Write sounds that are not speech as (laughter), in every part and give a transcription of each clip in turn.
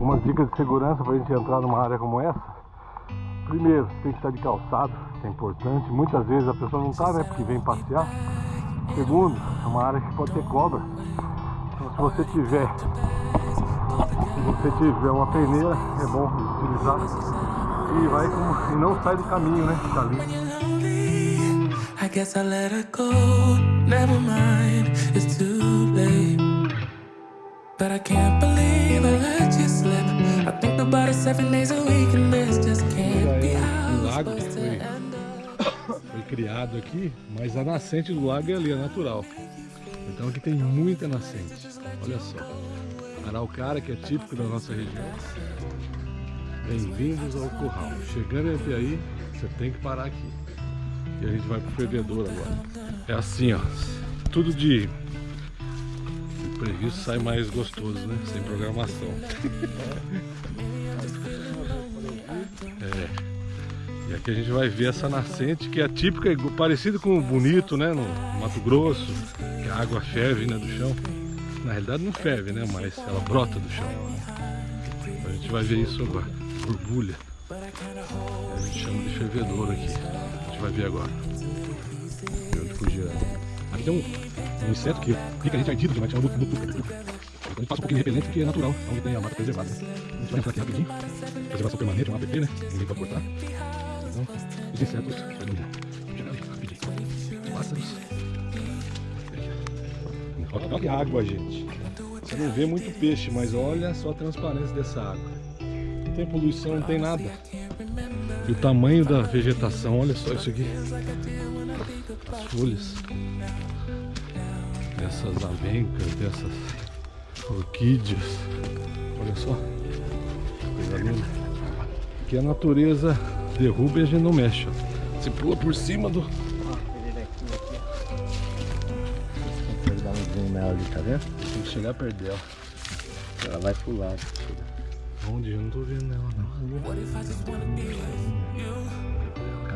umas dicas de segurança para a gente entrar numa área como essa. Primeiro, tem que estar de calçado, que é importante. Muitas vezes a pessoa não está, né? Porque vem passear. Segundo, é uma área que pode ter cobra. Então se você tiver se você tiver uma peneira, é bom utilizar. E vai com, e não sai do caminho, né? Fica ali. I guess I let her go. Never mind, it's too. But I can't believe I let you slip. I think about it seven days a week and this just can't be how (coughs) foi criado aqui, mas a nascente do lago é ali, é natural. Então aqui tem muita nascente. Olha só. Araucária, que é típico da nossa região. Bem-vindos ao curral. Chegando até aí, você tem que parar aqui. E a gente vai pro fervedor agora. É assim, ó. Tudo de previsto sai mais gostoso, né? Sem programação. (laughs) é. E aqui a gente vai ver essa nascente que é típica, parecida com o bonito, né? No Mato Grosso, que a água ferve né, do chão. Na realidade não ferve, né? Mas ela brota do chão. A gente vai ver isso agora. Borbulha. A gente chama de fervedor aqui. A gente vai ver agora. onde fugir. Tem um, um inseto que fica a gente ardido demais, chama mutuca. Então a gente passa um pouquinho de repelente porque é natural, onde tem a mata preservada. Né? A gente vai entrar aqui rapidinho. Preservação permanente, um app, né? Ninguém pode cortar. Então, os insetos, vamos chegar ali rapidinho. Pássaros. Olha que água, gente. Você não vê muito peixe, mas olha só a transparência dessa água. Não tem poluição, não tem nada. E o tamanho da vegetação, olha só isso aqui. As folhas dessas avencas, dessas orquídeas. Olha só. Coisa linda. Que a natureza derruba e a gente não mexe. Você pula por cima do, tá vendo? Tem que chegar perto dela. Ela vai pro lado. Onde? Eu não tô vendo ela não.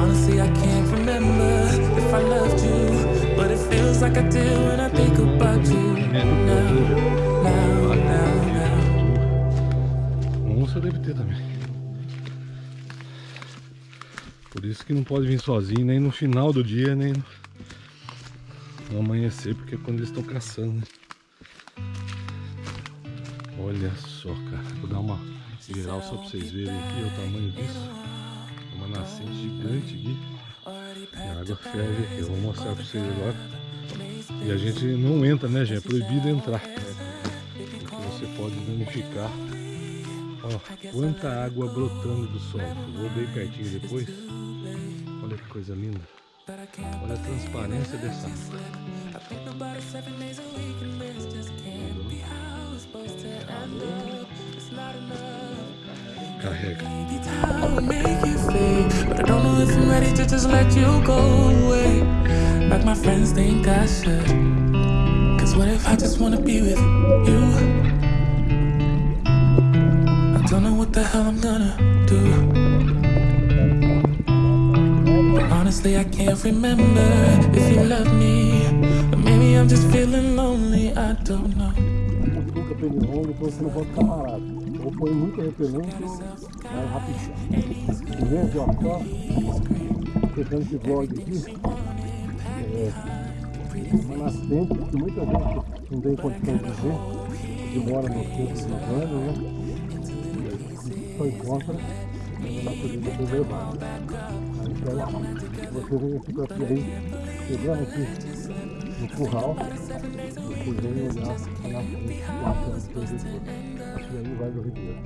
Honestly, I can't remember if I loved you But it feels like I do when I think about you Now, now, now, now Onça deve ter também Por isso que não pode vir sozinho nem no final do dia, nem no amanhecer, porque é quando eles estão caçando, né? Olha só, cara. Vou dar uma geral só pra vocês verem aqui o tamanho disso. Nascente gigante aqui. E a água ferve aqui. Eu vou mostrar pra vocês agora. E a gente não entra, né, gente? É proibido entrar. Porque você pode danificar. Ó, quanta água brotando do solo. Vou bem pertinho depois. Olha que coisa linda. Olha a transparência dessa água. But I don't know if I'm ready to just let you go away. Like my friends think I should. Cause what if I just wanna be with you? I don't know what the hell I'm gonna do. Honestly, I can't remember if you love me. Or maybe I'm just feeling lonely, I don't know. Pneu depois você não pode ficar parado. Ou põe muito repelente ou vai rapidinho. Gente, ó, só fechando esse vlog aqui. É, uma nascente que muita gente não tem condição de ver, que mora no centro de Urbano, né? Só encontra na natureza preservada. Então, você vem aqui para aí, chegando aqui no curral, você vem olhar na frente, lá frente do corredor. Acho que aí vai do Ribeiro.